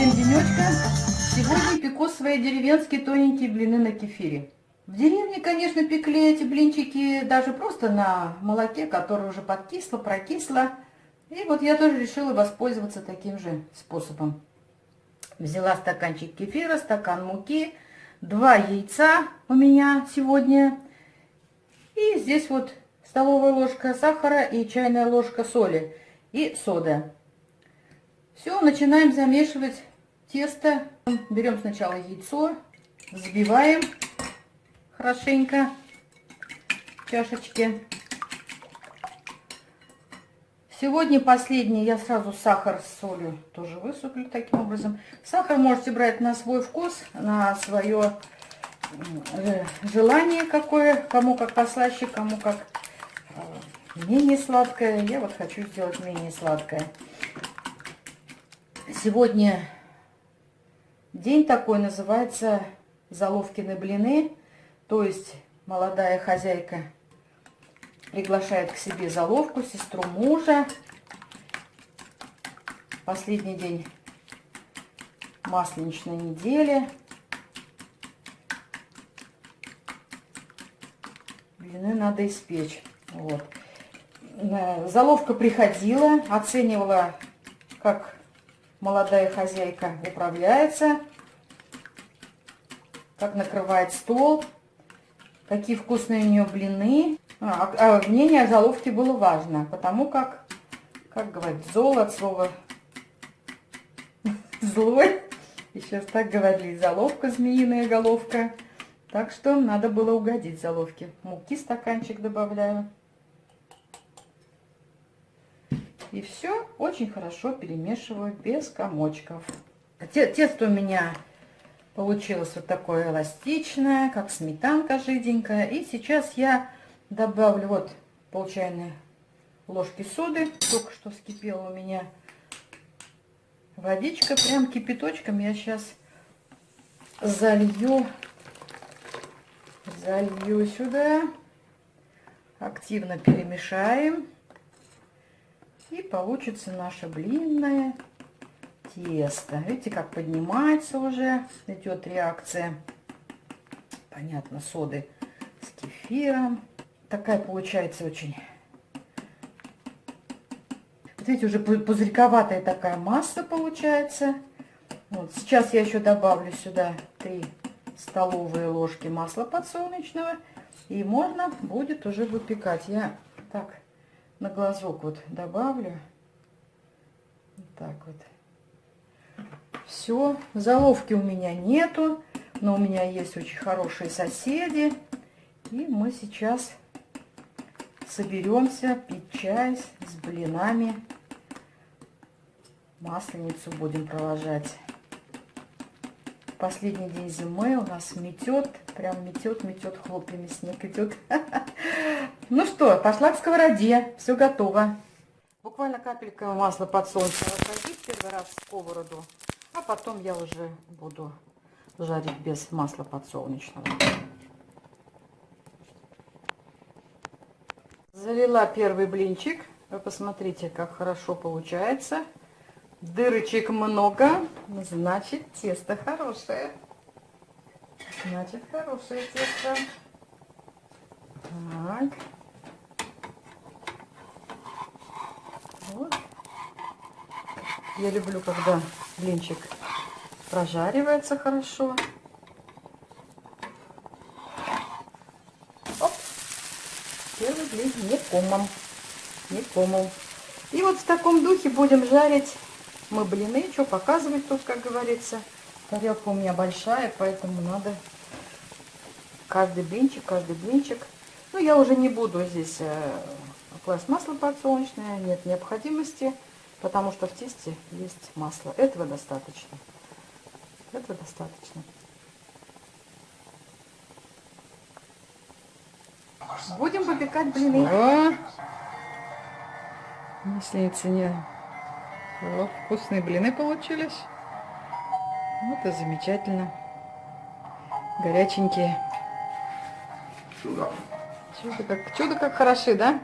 всем денечка. Сегодня пеку свои деревенские тоненькие блины на кефире. В деревне, конечно, пекли эти блинчики даже просто на молоке, которое уже подкисло, прокисло. И вот я тоже решила воспользоваться таким же способом. Взяла стаканчик кефира, стакан муки, два яйца у меня сегодня. И здесь вот столовая ложка сахара и чайная ложка соли и сода. Все, начинаем замешивать тесто. Берем сначала яйцо, взбиваем хорошенько в чашечке. Сегодня последний я сразу сахар с солью тоже высыплю таким образом. Сахар можете брать на свой вкус, на свое э, желание какое, кому как послаще, кому как э, менее сладкое. Я вот хочу сделать менее сладкое. Сегодня день такой называется Заловкины блины. То есть молодая хозяйка приглашает к себе заловку, сестру мужа. Последний день масленичной недели. Блины надо испечь. Вот. Э, заловка приходила, оценивала, как молодая хозяйка управляется, как накрывает стол, какие вкусные у нее блины. А, а мнение о заловке было важно, потому как, как говорит, золо от слова злой. И сейчас так говорили, заловка, змеиная головка. Так что надо было угодить заловке. Муки стаканчик добавляю. И все очень хорошо перемешиваю без комочков. Тесто у меня получилось вот такое эластичное, как сметанка жиденькая. И сейчас я добавлю вот пол чайной ложки соды. Только что вскипела у меня водичка. Прям кипяточком я сейчас залью, залью сюда. Активно перемешаем. И получится наше блинное тесто. Видите, как поднимается уже, идет реакция. Понятно, соды с кефиром. Такая получается очень... Вот видите, уже пузырьковатая такая масса получается. Вот, сейчас я еще добавлю сюда 3 столовые ложки масла подсолнечного. И можно будет уже выпекать. Я так на глазок вот добавлю. Вот так вот. Все. Заловки у меня нету, но у меня есть очень хорошие соседи. И мы сейчас соберемся пить чай с блинами. Масленицу будем провожать. Последний день зимы у нас метет, прям метет, метет, хлопьями снег идет. Ну что, пошла к сковороде, все готово. Буквально капелька масла подсолнечного садить первый раз в сковороду, а потом я уже буду жарить без масла подсолнечного. Залила первый блинчик. Вы посмотрите, как хорошо получается. Дырочек много, значит тесто хорошее. Значит хорошее тесто. Так. Вот. Я люблю, когда блинчик прожаривается хорошо. Оп. Первый блин не комом. Не комом. И вот в таком духе будем жарить мы блины. Что показывать тут, как говорится. Тарелка у меня большая, поэтому надо каждый блинчик, каждый блинчик. Ну, я уже не буду здесь э, класть масло подсолнечное, нет необходимости, потому что в тесте есть масло. Этого достаточно. Этого достаточно. Будем выпекать блины. О! Если не О, вкусные блины получились. Вот и замечательно. Горяченькие. Чудо. Чудо как, чудо как хороши, да?